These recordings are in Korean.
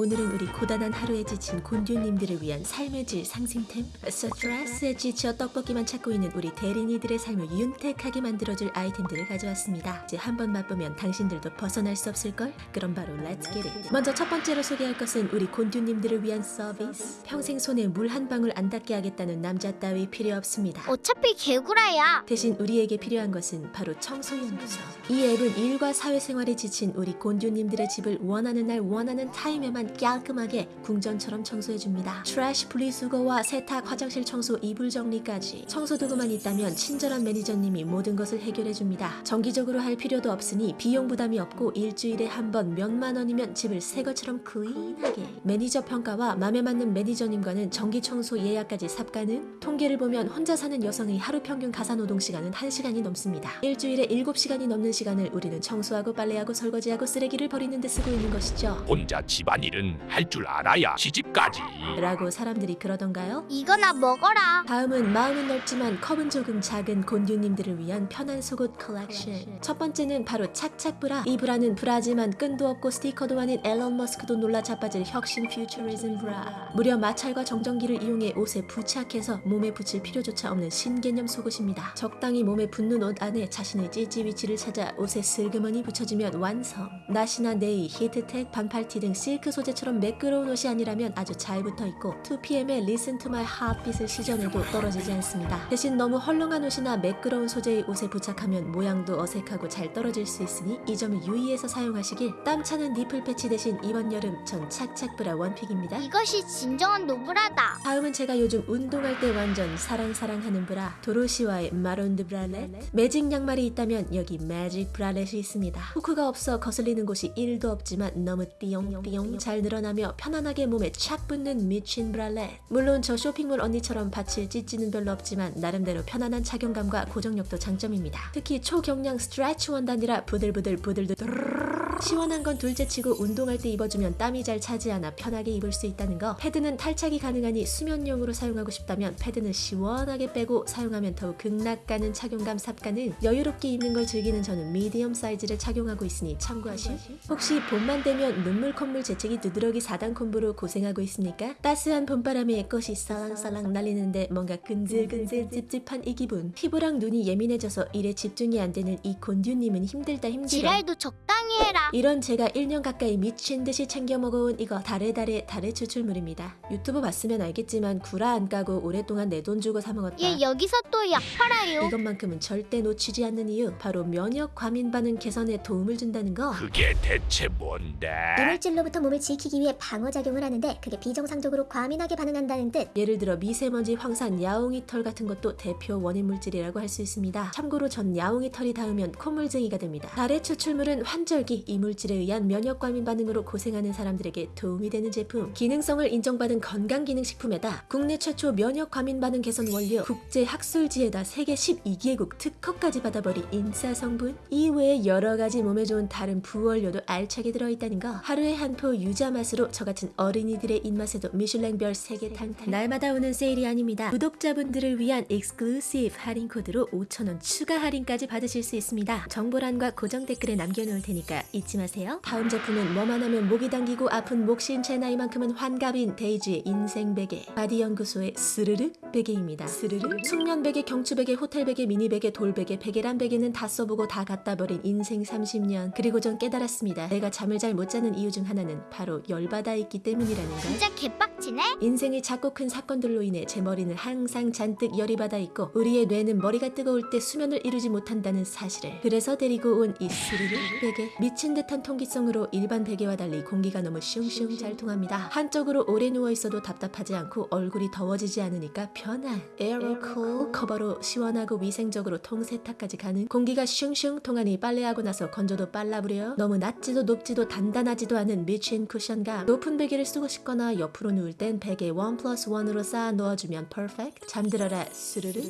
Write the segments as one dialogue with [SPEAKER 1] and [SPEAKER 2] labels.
[SPEAKER 1] 오늘은 우리 고단한 하루에 지친 곤듀님들을 위한 삶의 질 상승템 스트레스에 지쳐 떡볶이만 찾고 있는 우리 대린이들의 삶을 윤택하게 만들어줄 아이템들을 가져왔습니다 이제 한번 맛보면 당신들도 벗어날 수 없을걸? 그럼 바로 get it 먼저 첫 번째로 소개할 것은 우리 곤듀님들을 위한 서비스 평생 손에 물 한 방울 안 닿게 하겠다는 남자 따위 필요 없습니다
[SPEAKER 2] 어차피 개구라야.
[SPEAKER 1] 대신 우리에게 필요한 것은 바로 청소연구소. 이 앱은 일과 사회생활에 지친 우리 곤듀님들의 집을 원하는 날 원하는 타임에만 깔끔하게 궁전처럼 청소해줍니다. trash 분리수거와 세탁, 화장실 청소, 이불 정리까지 청소도구만 있다면 친절한 매니저님이 모든 것을 해결해줍니다. 정기적으로 할 필요도 없으니 비용 부담이 없고 일주일에 한 번 몇만 원이면 집을 새 것처럼 clean하게 매니저 평가와 맘에 맞는 매니저님과는 정기 청소 예약까지 쌉 가능 통계를 보면 혼자 사는 여성의 하루 평균 가사노동 시간은 1시간이 넘습니다. 일주일에 7시간이 넘는 시간을 우리는 청소하고 빨래하고 설거지하고 쓰레기를 버리는 데 쓰고 있는 것이죠.
[SPEAKER 3] 혼자 집안일 은 할 줄 알아야 시집까지.
[SPEAKER 1] 라고 사람들이 그러던가요?
[SPEAKER 2] 이거나 먹어라.
[SPEAKER 1] 다음은 마음은 넓지만 컵은 조금 작은 곤듀님들을 위한 편한 속옷 컬렉션. 첫 번째는 바로 착착 브라. 이 브라는 브라지만 끈도 없고 스티커도 아닌 일론 머스크도 놀라 자빠질 혁신 futurism 브라. 무려 마찰과 정전기를 이용해 옷에 부착해서 몸에 붙일 필요조차 없는 신개념 속옷입니다. 적당히 몸에 붙는 옷 안에 자신의 찌찌 위치를 찾아 옷에 슬그머니 붙여주면 완성. 나시나 네이, 히트텍, 반팔티 등 실크 소재처럼 매끄러운 옷이 아니라면 아주 잘 붙어있고 2PM의 Listen to my heartbeat을 시전해도 떨어지지 않습니다. 대신 너무 헐렁한 옷이나 매끄러운 소재의 옷에 부착하면 모양도 어색하고 잘 떨어질 수 있으니 이 점을 유의해서 사용하시길 땀 차는 nipple 패치 대신 이번 여름 전 착착 브라 one pick입니다.
[SPEAKER 2] 이것이 진정한 노브라다.
[SPEAKER 1] 다음은 제가 요즘 운동할 때 완전 사랑사랑하는 브라 도로시와의 마론드 브랄렛 매직 양말이 있다면 여기 매직 bralette이 있습니다 후크가 없어 거슬리는 곳이 1도 없지만 너무 띠용띠용 잘 늘어나며 편안하게 몸에 착 붙는 미친 브랄렛. 물론 저 쇼핑몰 언니처럼 받칠 찌찌는 별로 없지만 나름대로 편안한 착용감과 고정력도 장점입니다. 특히 초경량 스트레치 원단이라 부들부들 부들부들 시원한 건 둘째치고 운동할 때 입어주면 땀이 잘 차지 않아 편하게 입을 수 있다는 거 패드는 탈착이 가능하니 수면용으로 사용하고 싶다면 패드는 시원하게 빼고 사용하면 더욱 극락가는 착용감 삽가능 여유롭게 입는 걸 즐기는 저는 미디엄 사이즈를 착용하고 있으니 참고하실 혹시 봄만 되면 눈물 콧물 재채기 두드러기 4단 콤보로 고생하고 있습니까? 따스한 봄바람에 꽃이 살랑살랑 날리는데 뭔가 근질근질 찝찝한 이 기분 피부랑 눈이 예민해져서 일에 집중이 안 되는 이 곤듀님은 힘들다 힘들어
[SPEAKER 2] 지랄도 적당히 해라.
[SPEAKER 1] 이런 제가 1년 가까이 미친 듯이 챙겨 먹어온 이거 다레다레 다레 추출물입니다. 유튜브 봤으면 알겠지만 구라 안 까고 오랫동안 내 돈 주고 사 먹었다.
[SPEAKER 2] 얘 여기서 또 약 팔아요.
[SPEAKER 1] 이것만큼은 절대 놓치지 않는 이유 바로 면역 과민 반응 개선에 도움을 준다는 거.
[SPEAKER 3] 그게 대체 뭔데?
[SPEAKER 4] 이물질로부터 몸을 지키기 위해 방어 작용을 하는데 그게 비정상적으로 과민하게 반응한다는 뜻
[SPEAKER 1] 예를 들어 미세먼지, 황산, 야옹이 털 같은 것도 대표 원인 물질이라고 할 수 있습니다. 참고로 전 야옹이 털이 닿으면 콧물쟁이가 됩니다. 다래 추출물은 환절기 이 물질에 의한 면역 과민 반응으로 고생하는 사람들에게 도움이 되는 제품. 기능성을 인정받은 건강기능식품에다 국내 최초 면역 과민 반응 개선 원료 국제 학술지에다 세계 12개국 특허까지 받아버린 인싸 성분. 이외에 여러 가지 몸에 좋은 다른 부원료도 알차게 들어있다는 거. 하루에 한 포 유자 맛으로 저 같은 어린이들의 입맛에도 미슐랭별 3개 탕탕. 날마다 오는 세일이 아닙니다. 구독자분들을 위한 exclusive 할인 코드로 5,000원 추가 할인까지 받으실 수 있습니다. 정보란과 고정 댓글에 남겨놓을 테니까 잊지 마세요. 다음 제품은 뭐만 하면 목이 당기고 아픈 목 신체 나이만큼은 환갑인 데이지의 인생 베개 바디 연구소의 스르륵 베개입니다. 스르륵 숙면 베개, 경추 베개, 호텔 베개, 미니 베개, 돌 베개, 베개란 베개는 다 써보고 다 갖다 버린 인생 30년 그리고 전 깨달았습니다. 내가 잠을 잘 못 자는 이유 중 하나는 바로 열받아 있기 때문이라는 걸.
[SPEAKER 2] 진짜 개빡치네.
[SPEAKER 1] 인생이 작고 큰 사건들로 인해 제 머리는 항상 잔뜩 열이 받아 있고 우리의 뇌는 머리가 뜨거울 때 수면을 이루지 못한다는 사실을 그래서 데리고 온 이 스르르 베개 미친 듯한 통기성으로 일반 베개와 달리 공기가 너무 슝슝 잘 통합니다 한쪽으로 오래 누워 있어도 답답하지 않고 얼굴이 더워지지 않으니까 편한 에어로쿨 커버로 시원하고 위생적으로 통세탁까지 가는 공기가 슝슝 통하니 빨래하고 나서 건조도 빨라부려 너무 낮지도 높지도 단단하지도 않은 미친 쿠션감 높은 베개를 쓰고 싶거나 옆으로 누울 땐 베개 원 플러스 원으로 쌓아 놓아주면 perfect 잠들어라. 스르르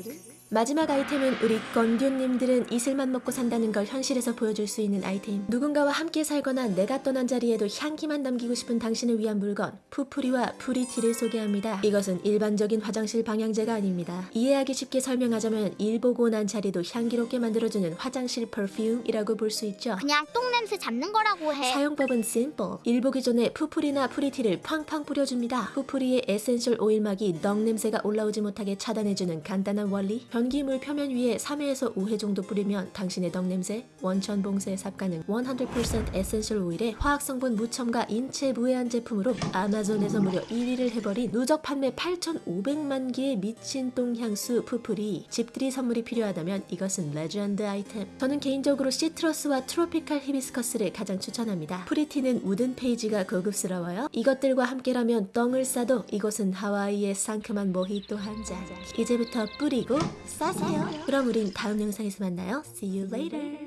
[SPEAKER 1] 마지막 아이템은 우리 건듀님들은 이슬만 먹고 산다는 걸 현실에서 보여줄 수 있는 아이템. 누군가와 함께 살거나 내가 떠난 자리에도 향기만 남기고 싶은 당신을 위한 물건, 푸푸리와 프리티를 소개합니다. 이것은 일반적인 화장실 방향제가 아닙니다. 이해하기 쉽게 설명하자면 일 보고 난 자리도 향기롭게 만들어주는 화장실 perfume이라고 볼 수 있죠.
[SPEAKER 2] 그냥 똥냄새 잡는 거라고 해.
[SPEAKER 1] 사용법은 simple. 일 보기 전에 푸푸리나 프리티를 팡팡 뿌려줍니다. 푸푸리의 essential 오일막이 넉 냄새가 올라오지 못하게 차단해주는 간단한 원리. 변기물 표면 위에 3회에서 5회 정도 뿌리면 당신의 넉 냄새, 원천 봉쇄 쌉가능 100% essential 오일에 화학 성분 무첨가 인체 무해한 제품으로 아마존에서 무려 1위를 해버린 누적 판매 8,500만 개의 미친 똥 향수 푸푸리. 집들이 선물이 필요하다면 이것은 레전드 아이템. 저는 개인적으로 시트러스와 트로피칼 히비스커스를 가장 추천합니다. 프리티는 wooden 패키지가 고급스러워요. 이것들과 함께라면 똥을 싸도 이곳은 하와이의 상큼한 모히또 한 잔. 이제부터 뿌리고 싸세요. 그럼 우린 다음 영상에서 만나요. See you later.